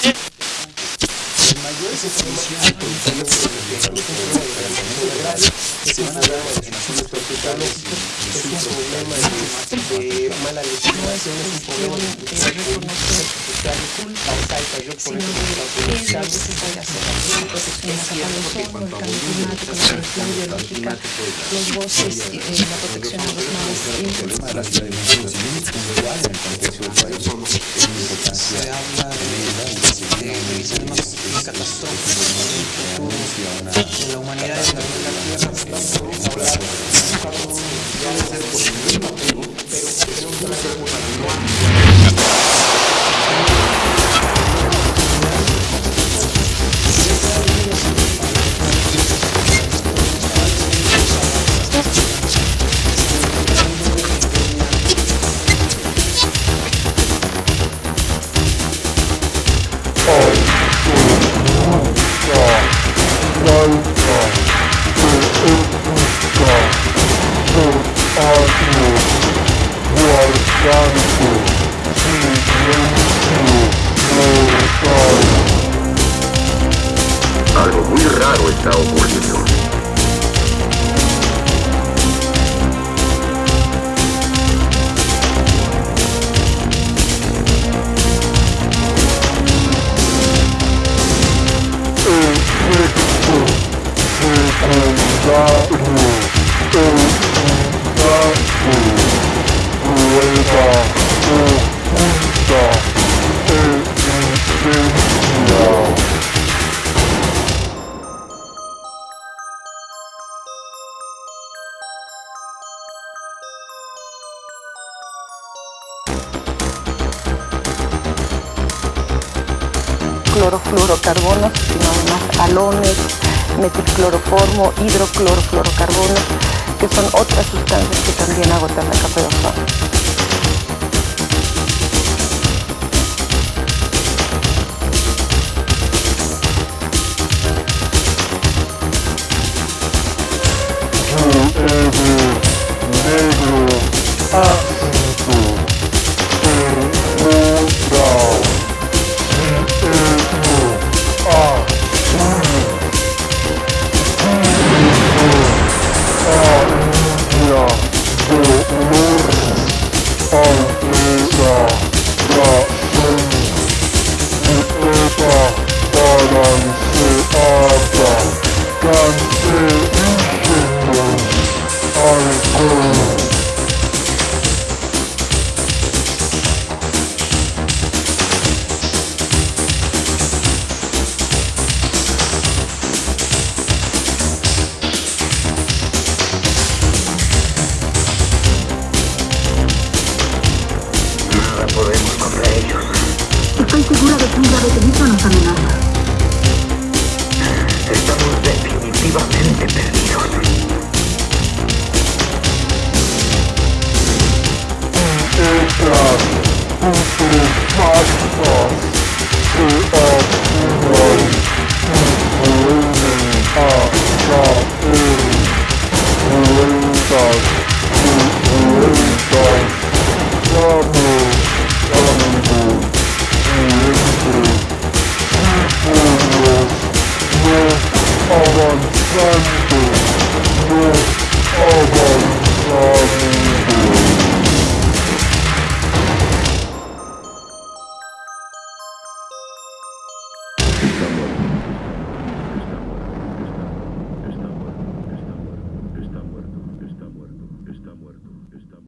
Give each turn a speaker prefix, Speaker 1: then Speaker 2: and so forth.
Speaker 1: Ese problema de funciones verticales es un problema de mala legislación, es un problema de. Yo por
Speaker 2: es la protección a los el eh, a.
Speaker 1: Se habla de, de, de una
Speaker 3: Algo muy raro está ocurriendo.
Speaker 4: Clorofluorocarbonos, sino además halones, metilcloroformo, hidroclorofluorocarbonos, que son otras sustancias
Speaker 5: Estoy segura de que un grave peligro nos amenaza.
Speaker 3: Estamos definitivamente perdidos.
Speaker 6: You.